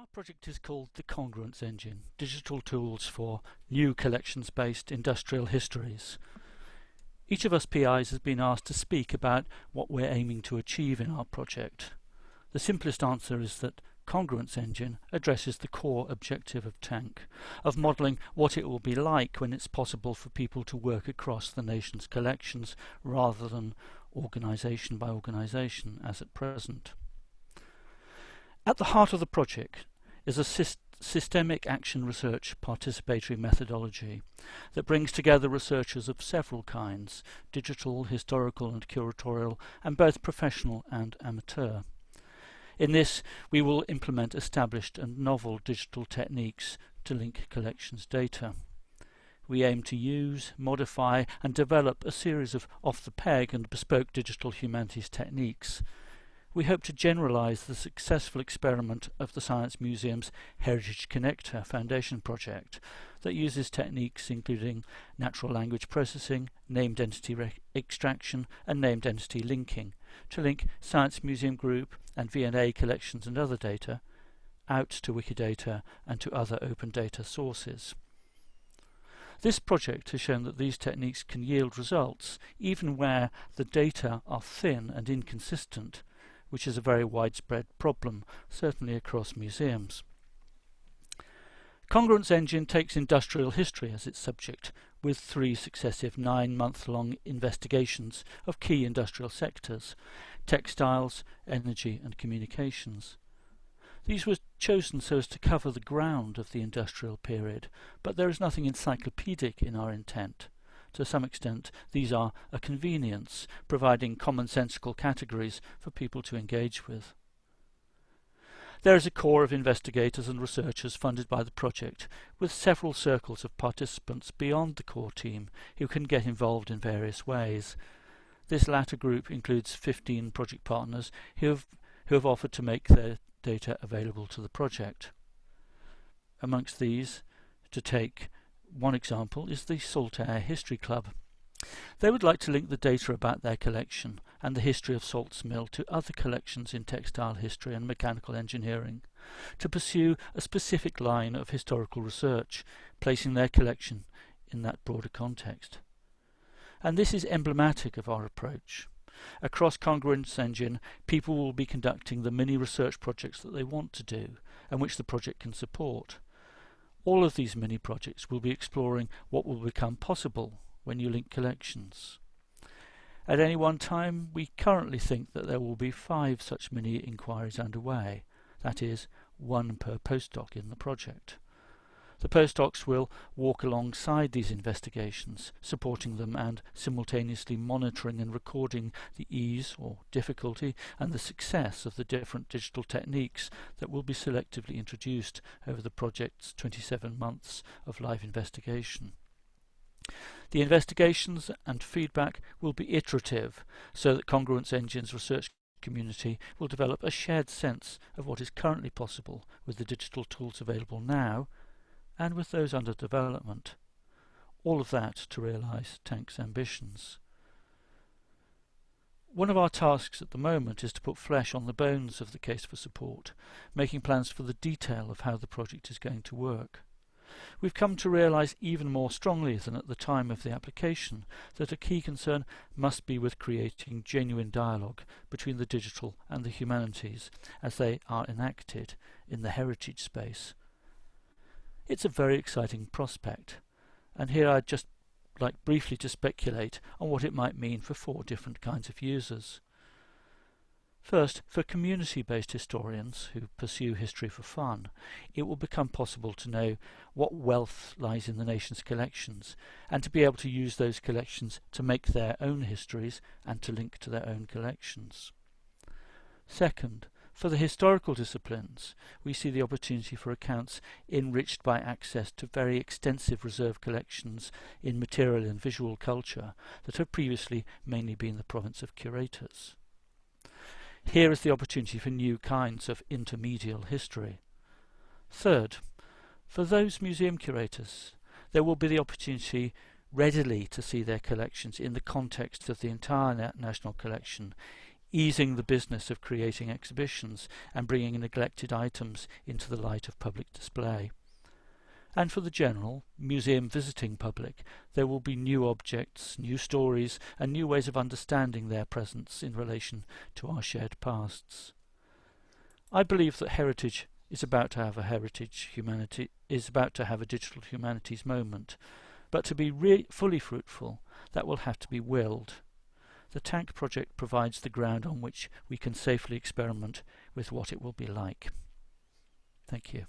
Our project is called the Congruence Engine, Digital Tools for New Collections-Based Industrial Histories. Each of us PIs has been asked to speak about what we're aiming to achieve in our project. The simplest answer is that Congruence Engine addresses the core objective of TaNC, of modelling what it will be like when it's possible for people to work across the nation's collections rather than organisation by organisation as at present. At the heart of the project is a syst systemic action research participatory methodology that brings together researchers of several kinds, digital, historical and curatorial, and both professional and amateur. In this, we will implement established and novel digital techniques to link collections data. We aim to use, modify and develop a series of off-the-peg and bespoke digital humanities techniques we hope to generalise the successful experiment of the Science Museum's Heritage Connector Foundation project that uses techniques including natural language processing, named entity extraction and named entity linking to link Science Museum Group and V&A collections and other data out to Wikidata and to other open data sources. This project has shown that these techniques can yield results even where the data are thin and inconsistent which is a very widespread problem, certainly across museums. Congruence Engine takes industrial history as its subject, with three successive nine-month-long investigations of key industrial sectors, textiles, energy and communications. These were chosen so as to cover the ground of the industrial period, but there is nothing encyclopedic in our intent to some extent these are a convenience, providing commonsensical categories for people to engage with. There is a core of investigators and researchers funded by the project, with several circles of participants beyond the core team who can get involved in various ways. This latter group includes 15 project partners who have, who have offered to make their data available to the project. Amongst these, to take one example is the Saltaire History Club. They would like to link the data about their collection and the history of Salts Mill to other collections in textile history and mechanical engineering, to pursue a specific line of historical research, placing their collection in that broader context. And this is emblematic of our approach. Across Congruence Engine, people will be conducting the mini research projects that they want to do and which the project can support. All of these mini projects will be exploring what will become possible when you link collections. At any one time, we currently think that there will be five such mini inquiries underway, that is, one per postdoc in the project. The postdocs will walk alongside these investigations, supporting them and simultaneously monitoring and recording the ease or difficulty and the success of the different digital techniques that will be selectively introduced over the project's 27 months of live investigation. The investigations and feedback will be iterative so that Congruence Engine's research community will develop a shared sense of what is currently possible with the digital tools available now and with those under development. All of that to realise TaNC's ambitions. One of our tasks at the moment is to put flesh on the bones of the case for support, making plans for the detail of how the project is going to work. We've come to realise even more strongly than at the time of the application that a key concern must be with creating genuine dialogue between the digital and the humanities as they are enacted in the heritage space it's a very exciting prospect. And here I'd just like briefly to speculate on what it might mean for four different kinds of users. First, for community-based historians who pursue history for fun, it will become possible to know what wealth lies in the nation's collections and to be able to use those collections to make their own histories and to link to their own collections. Second, for the historical disciplines, we see the opportunity for accounts enriched by access to very extensive reserve collections in material and visual culture that have previously mainly been the province of curators. Here is the opportunity for new kinds of intermedial history. Third, for those museum curators, there will be the opportunity readily to see their collections in the context of the entire national collection easing the business of creating exhibitions and bringing neglected items into the light of public display. And for the general, museum visiting public, there will be new objects, new stories and new ways of understanding their presence in relation to our shared pasts. I believe that heritage is about to have a heritage humanity is about to have a digital humanities moment, but to be fully fruitful, that will have to be willed. The TaNC project provides the ground on which we can safely experiment with what it will be like. Thank you.